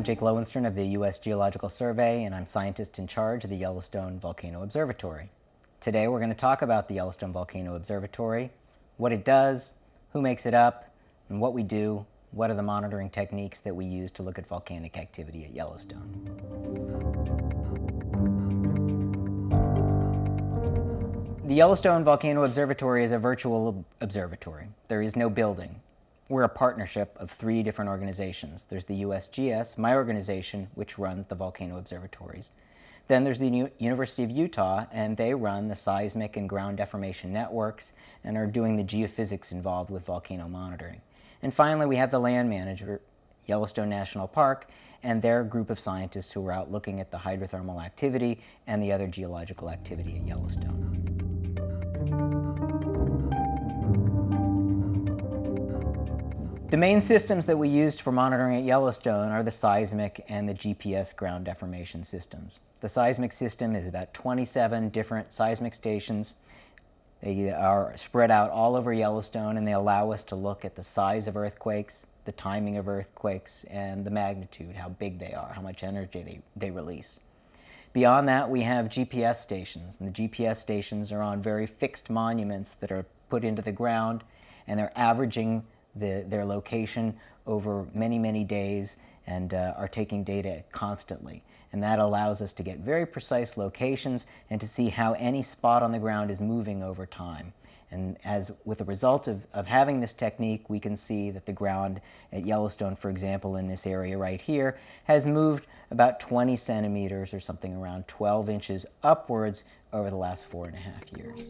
I'm Jake Lowenstern of the U.S. Geological Survey, and I'm scientist in charge of the Yellowstone Volcano Observatory. Today we're going to talk about the Yellowstone Volcano Observatory, what it does, who makes it up, and what we do, what are the monitoring techniques that we use to look at volcanic activity at Yellowstone. The Yellowstone Volcano Observatory is a virtual observatory. There is no building. We're a partnership of three different organizations. There's the USGS, my organization, which runs the volcano observatories. Then there's the University of Utah, and they run the seismic and ground deformation networks and are doing the geophysics involved with volcano monitoring. And finally, we have the land manager, Yellowstone National Park, and their group of scientists who are out looking at the hydrothermal activity and the other geological activity at Yellowstone. The main systems that we used for monitoring at Yellowstone are the seismic and the GPS ground deformation systems. The seismic system is about 27 different seismic stations. They are spread out all over Yellowstone and they allow us to look at the size of earthquakes, the timing of earthquakes, and the magnitude, how big they are, how much energy they, they release. Beyond that, we have GPS stations. And the GPS stations are on very fixed monuments that are put into the ground and they're averaging the, their location over many, many days and uh, are taking data constantly. And that allows us to get very precise locations and to see how any spot on the ground is moving over time. And as with the result of, of having this technique, we can see that the ground at Yellowstone, for example, in this area right here, has moved about 20 centimeters or something around 12 inches upwards over the last four and a half years.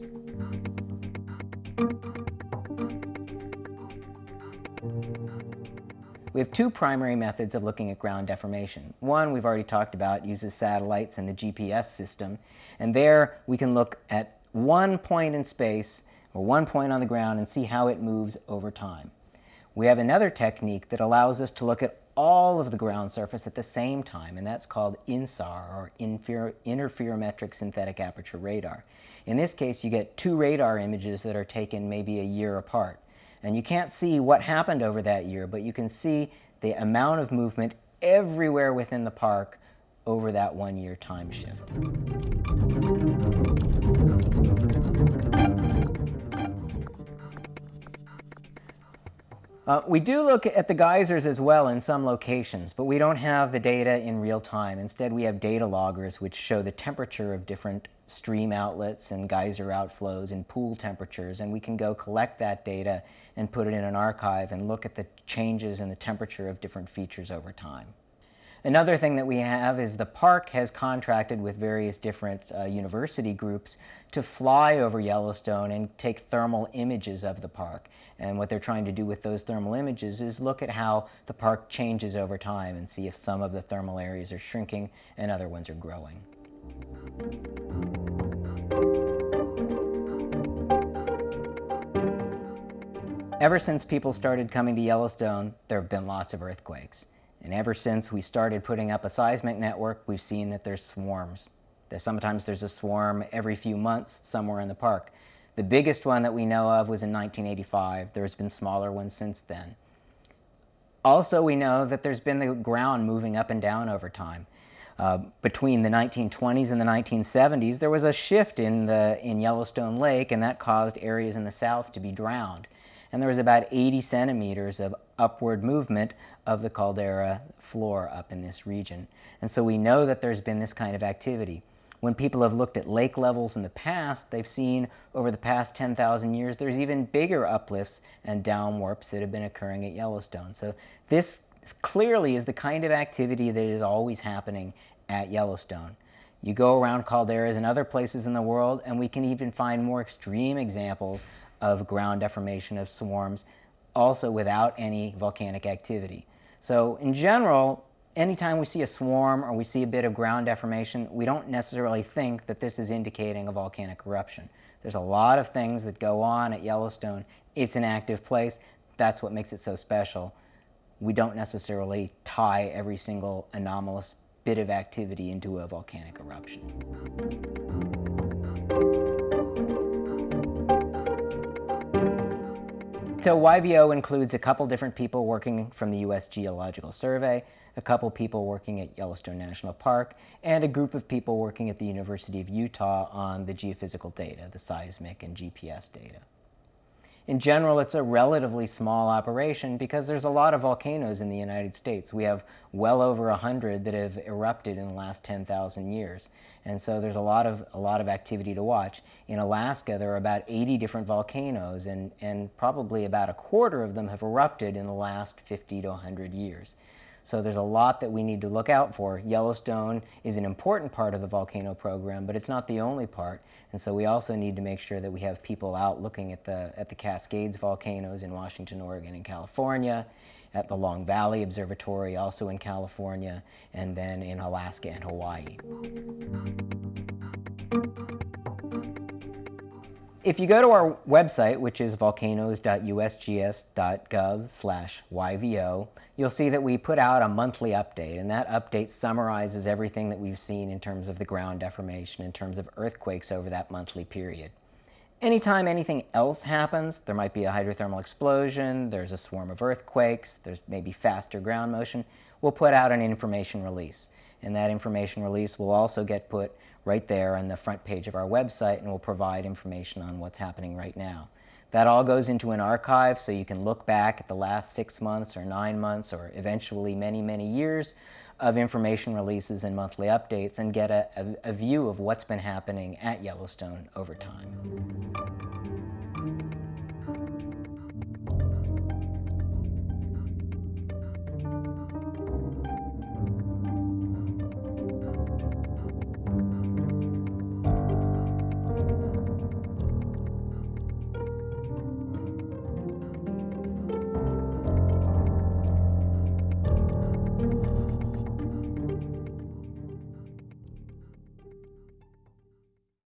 We have two primary methods of looking at ground deformation. One we've already talked about uses satellites and the GPS system and there we can look at one point in space or one point on the ground and see how it moves over time. We have another technique that allows us to look at all of the ground surface at the same time and that's called INSAR or Interferometric Synthetic Aperture Radar. In this case you get two radar images that are taken maybe a year apart. And you can't see what happened over that year, but you can see the amount of movement everywhere within the park over that one year time shift. Uh, we do look at the geysers as well in some locations, but we don't have the data in real time. Instead, we have data loggers which show the temperature of different stream outlets and geyser outflows and pool temperatures, and we can go collect that data and put it in an archive and look at the changes in the temperature of different features over time. Another thing that we have is the park has contracted with various different uh, university groups to fly over Yellowstone and take thermal images of the park. And what they're trying to do with those thermal images is look at how the park changes over time and see if some of the thermal areas are shrinking and other ones are growing. Ever since people started coming to Yellowstone, there have been lots of earthquakes. And ever since we started putting up a seismic network, we've seen that there's swarms. That sometimes there's a swarm every few months somewhere in the park. The biggest one that we know of was in 1985. There's been smaller ones since then. Also, we know that there's been the ground moving up and down over time. Uh, between the 1920s and the 1970s, there was a shift in, the, in Yellowstone Lake, and that caused areas in the south to be drowned and there was about 80 centimeters of upward movement of the caldera floor up in this region. And so we know that there's been this kind of activity. When people have looked at lake levels in the past, they've seen over the past 10,000 years there's even bigger uplifts and downwarps that have been occurring at Yellowstone. So this clearly is the kind of activity that is always happening at Yellowstone. You go around calderas and other places in the world and we can even find more extreme examples of ground deformation of swarms, also without any volcanic activity. So in general, anytime we see a swarm or we see a bit of ground deformation, we don't necessarily think that this is indicating a volcanic eruption. There's a lot of things that go on at Yellowstone. It's an active place. That's what makes it so special. We don't necessarily tie every single anomalous bit of activity into a volcanic eruption. So YVO includes a couple different people working from the U.S. Geological Survey, a couple people working at Yellowstone National Park, and a group of people working at the University of Utah on the geophysical data, the seismic and GPS data. In general, it's a relatively small operation because there's a lot of volcanoes in the United States. We have well over 100 that have erupted in the last 10,000 years. And so there's a lot of, a lot of activity to watch. In Alaska, there are about 80 different volcanoes, and, and probably about a quarter of them have erupted in the last 50 to 100 years. So there's a lot that we need to look out for. Yellowstone is an important part of the volcano program, but it's not the only part. And so we also need to make sure that we have people out looking at the, at the Cascades volcanoes in Washington, Oregon, and California, at the Long Valley Observatory, also in California, and then in Alaska and Hawaii. If you go to our website, which is volcanoes.usgs.gov slash YVO, you'll see that we put out a monthly update, and that update summarizes everything that we've seen in terms of the ground deformation, in terms of earthquakes over that monthly period. Anytime anything else happens, there might be a hydrothermal explosion, there's a swarm of earthquakes, there's maybe faster ground motion, we'll put out an information release. And that information release will also get put right there on the front page of our website and will provide information on what's happening right now. That all goes into an archive so you can look back at the last six months or nine months or eventually many, many years of information releases and monthly updates and get a, a, a view of what's been happening at Yellowstone over time.